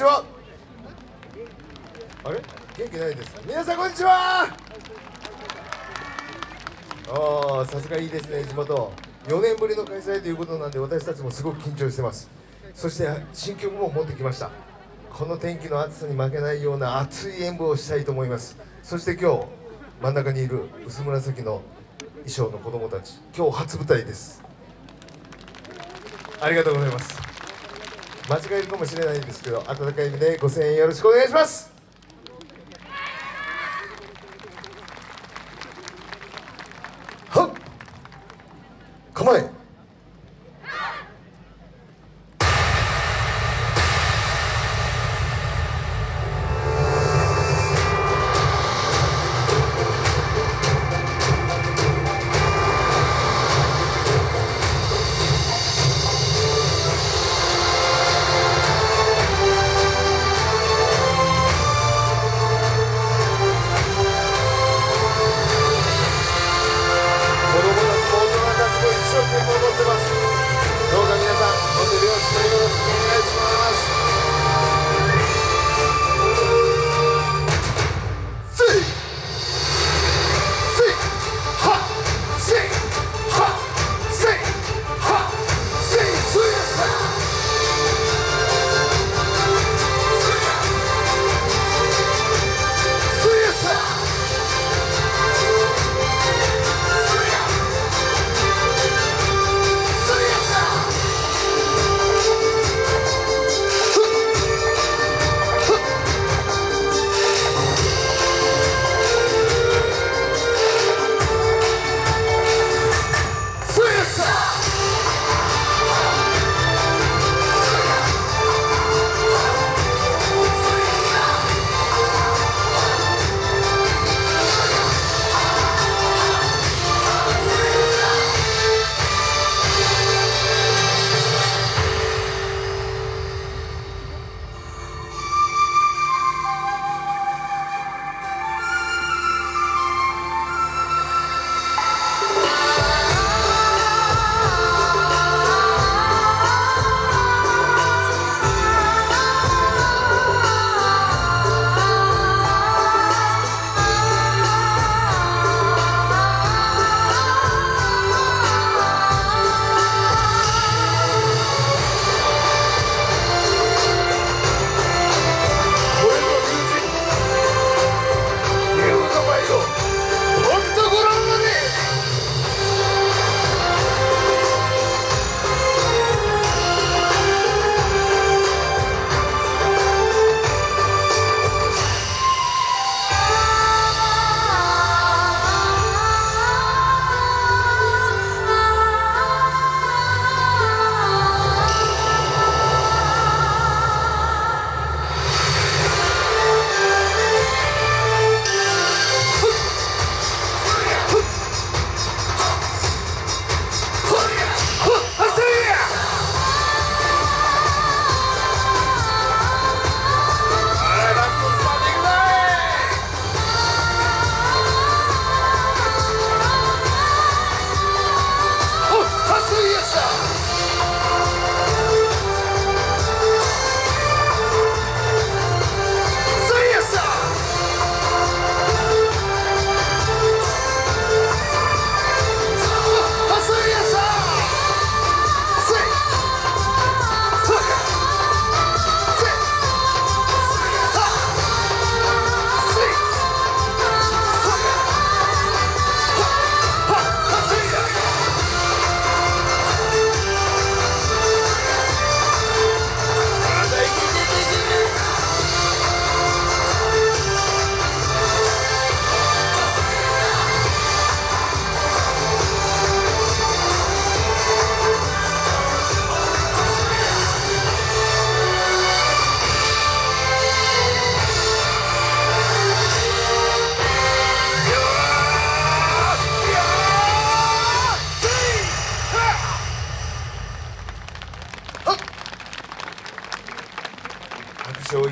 ちは。あれ？元気ないです。皆さんこんにちは。ああさすがいいですね地元。4年ぶりの開催ということなんで私たちもすごく緊張してます。そして新曲も持ってきました。この天気の暑さに負けないような熱い演舞をしたいと思います。そして今日真ん中にいる薄紫の衣装の子供たち。今日初舞台です。ありがとうございます。間違えるかもしれないんですけど温かい意味でご声援よろしくお願いします。はっ構え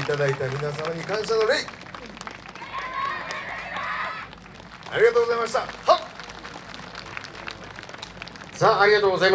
ただいた皆様に感謝の礼。ありがとうございました。はさあありがとうございます。